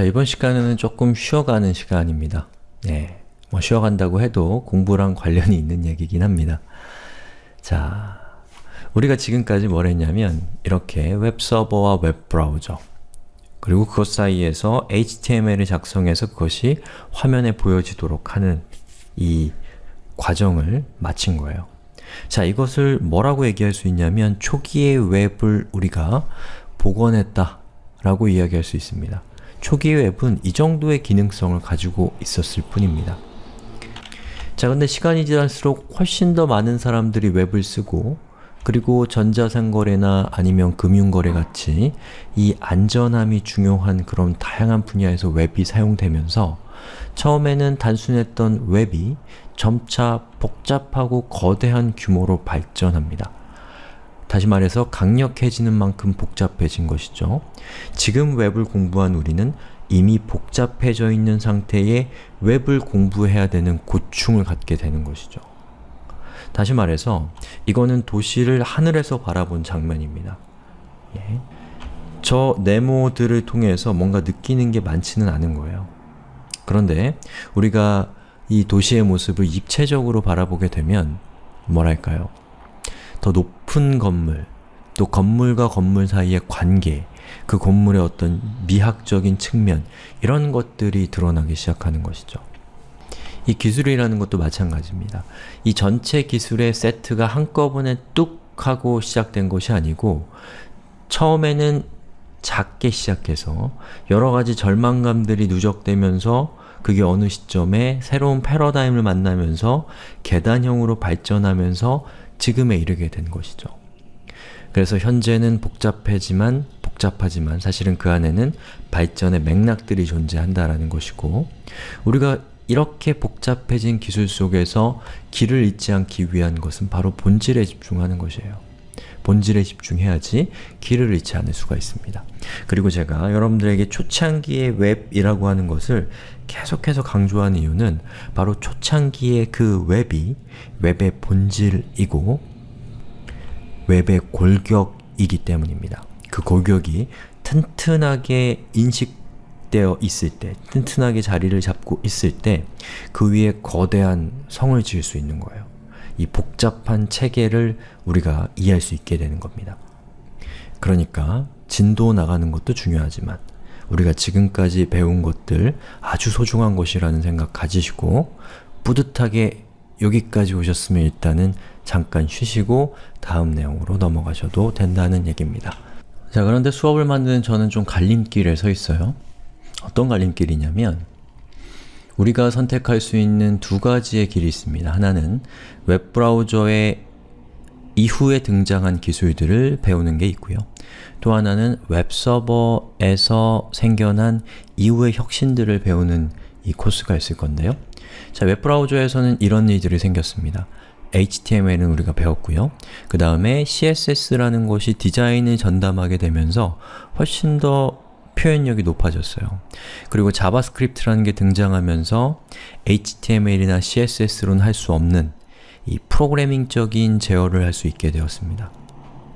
자, 이번 시간에는 조금 쉬어가는 시간입니다. 네, 뭐 쉬어간다고 해도 공부랑 관련이 있는 얘기긴 합니다. 자, 우리가 지금까지 뭘 했냐면 이렇게 웹서버와 웹브라우저 그리고 그것 사이에서 HTML을 작성해서 그것이 화면에 보여지도록 하는 이 과정을 마친 거예요. 자, 이것을 뭐라고 얘기할 수 있냐면 초기의 웹을 우리가 복원했다 라고 이야기할 수 있습니다. 초기 웹은 이 정도의 기능성을 가지고 있었을 뿐입니다. 자 근데 시간이 지날수록 훨씬 더 많은 사람들이 웹을 쓰고 그리고 전자상거래나 아니면 금융거래 같이 이 안전함이 중요한 그런 다양한 분야에서 웹이 사용되면서 처음에는 단순했던 웹이 점차 복잡하고 거대한 규모로 발전합니다. 다시 말해서 강력해지는 만큼 복잡해진 것이죠. 지금 웹을 공부한 우리는 이미 복잡해져 있는 상태의 웹을 공부해야 되는 고충을 갖게 되는 것이죠. 다시 말해서 이거는 도시를 하늘에서 바라본 장면입니다. 예. 저 네모들을 통해서 뭔가 느끼는 게 많지는 않은 거예요. 그런데 우리가 이 도시의 모습을 입체적으로 바라보게 되면 뭐랄까요? 더 높은 건물, 또 건물과 건물 사이의 관계, 그 건물의 어떤 미학적인 측면 이런 것들이 드러나기 시작하는 것이죠. 이 기술이라는 것도 마찬가지입니다. 이 전체 기술의 세트가 한꺼번에 뚝 하고 시작된 것이 아니고 처음에는 작게 시작해서 여러가지 절망감들이 누적되면서 그게 어느 시점에 새로운 패러다임을 만나면서 계단형으로 발전하면서 지금에 이르게 된 것이죠. 그래서 현재는 복잡하지만 복잡하지만 사실은 그 안에는 발전의 맥락들이 존재한다라는 것이고 우리가 이렇게 복잡해진 기술 속에서 길을 잃지 않기 위한 것은 바로 본질에 집중하는 것이에요. 본질에 집중해야지 길을 잃지 않을 수가 있습니다. 그리고 제가 여러분들에게 초창기의 웹이라고 하는 것을 계속해서 강조하는 이유는 바로 초창기의 그 웹이 웹의 본질이고 웹의 골격이기 때문입니다. 그 골격이 튼튼하게 인식되어 있을 때, 튼튼하게 자리를 잡고 있을 때 그 위에 거대한 성을 지을 수 있는 거예요. 이 복잡한 체계를 우리가 이해할 수 있게 되는 겁니다. 그러니까 진도 나가는 것도 중요하지만 우리가 지금까지 배운 것들 아주 소중한 것이라는 생각 가지시고 뿌듯하게 여기까지 오셨으면 일단은 잠깐 쉬시고 다음 내용으로 넘어가셔도 된다는 얘기입니다. 자 그런데 수업을 만드는 저는 좀 갈림길에 서 있어요. 어떤 갈림길이냐면 우리가 선택할 수 있는 두 가지의 길이 있습니다. 하나는 웹브라우저의 이후에 등장한 기술들을 배우는 게 있고요. 또 하나는 웹서버에서 생겨난 이후의 혁신들을 배우는 이 코스가 있을 건데요. 자, 웹브라우저에서는 이런 일들이 생겼습니다. HTML은 우리가 배웠고요. 그 다음에 CSS라는 것이 디자인을 전담하게 되면서 훨씬 더 표현력이 높아졌어요. 그리고 JavaScript라는 게 등장하면서 HTML이나 CSS로는 할 수 없는 이 프로그래밍적인 제어를 할 수 있게 되었습니다.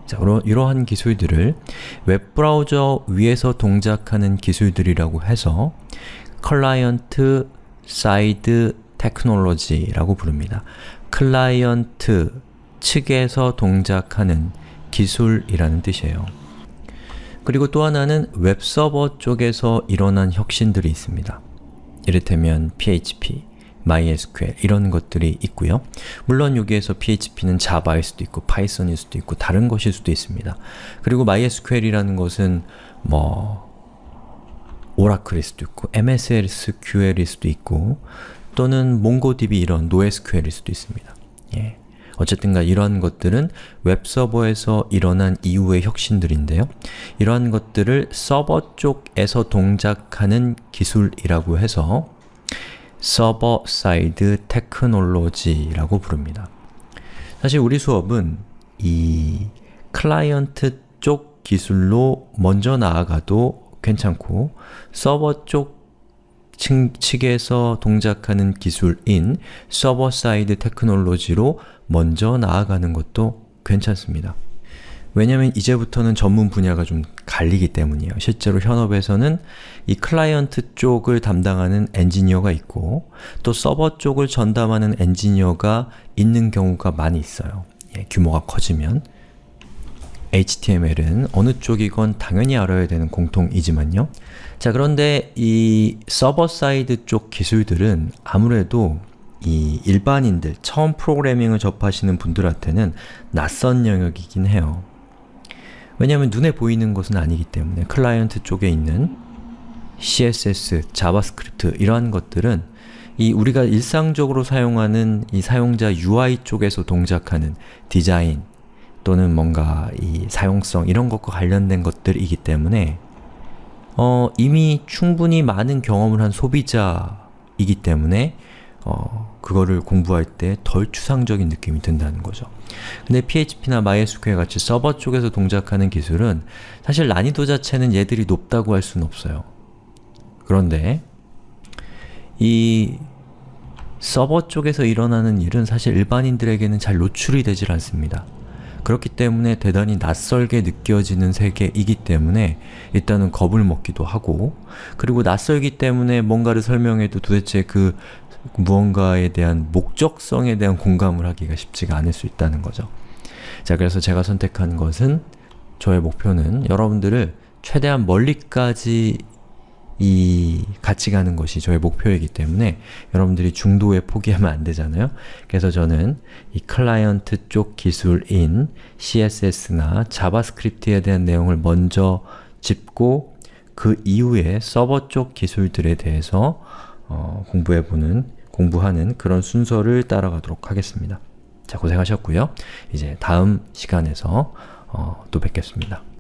자, 이러 한 기술들을 웹브라우저 위에서 동작하는 기술들이라고 해서 client side technology라고 부릅니다. 클라이언트 측에서 동작하는 기술이라는 뜻이에요. 그리고 또 하나는 웹서버 쪽에서 일어난 혁신들이 있습니다. 이를테면 PHP, MySQL 이런 것들이 있고요. 물론 여기에서 PHP는 Java일 수도 있고 Python일 수도 있고 다른 것일 수도 있습니다. 그리고 MySQL이라는 것은 뭐 Oracle일 수도 있고 MSSQL일 수도 있고 또는 MongoDB 이런 NoSQL일 수도 있습니다. 예. 어쨌든가 이러한 것들은 웹서버에서 일어난 이후의 혁신들인데요. 이러한 것들을 서버 쪽에서 동작하는 기술이라고 해서 server side technology라고 부릅니다. 사실 우리 수업은 이 클라이언트 쪽 기술로 먼저 나아가도 괜찮고 서버 쪽 측에서 동작하는 기술인 server side technology로 먼저 나아가는 것도 괜찮습니다. 왜냐면 이제부터는 전문 분야가 좀 갈리기 때문이에요. 실제로 현업에서는 이 클라이언트 쪽을 담당하는 엔지니어가 있고 또 서버 쪽을 전담하는 엔지니어가 있는 경우가 많이 있어요. 예, 규모가 커지면 HTML은 어느 쪽이건 당연히 알아야 되는 공통이지만요. 자 그런데 이 server side 쪽 기술들은 아무래도 이 일반인들, 처음 프로그래밍을 접하시는 분들한테는 낯선 영역이긴 해요. 왜냐하면 눈에 보이는 것은 아니기 때문에 클라이언트 쪽에 있는 CSS, 자바스크립트 이러한 것들은 이 우리가 일상적으로 사용하는 이 사용자 UI 쪽에서 동작하는 디자인 또는 뭔가 이 사용성 이런 것과 관련된 것들이기 때문에 어, 이미 충분히 많은 경험을 한 소비자이기 때문에 어, 그거를 공부할 때 덜 추상적인 느낌이 든다는 거죠. 근데 PHP나 MySQL 같이 서버 쪽에서 동작하는 기술은 사실 난이도 자체는 얘들이 높다고 할 수는 없어요. 그런데 이 서버 쪽에서 일어나는 일은 사실 일반인들에게는 잘 노출이 되질 않습니다. 그렇기 때문에 대단히 낯설게 느껴지는 세계이기 때문에 일단은 겁을 먹기도 하고 그리고 낯설기 때문에 뭔가를 설명해도 도대체 그 무언가에 대한 목적성에 대한 공감을 하기가 쉽지가 않을 수 있다는 거죠. 자, 그래서 제가 선택한 것은 저의 목표는 여러분들을 최대한 멀리까지 이 같이 가는 것이 저의 목표이기 때문에 여러분들이 중도에 포기하면 안 되잖아요. 그래서 저는 이 클라이언트 쪽 기술인 CSS나 자바스크립트에 대한 내용을 먼저 짚고 그 이후에 서버 쪽 기술들에 대해서 어, 공부해보는, 공부하는 그런 순서를 따라가도록 하겠습니다. 자, 고생하셨고요. 이제 다음 시간에서 어, 또 뵙겠습니다.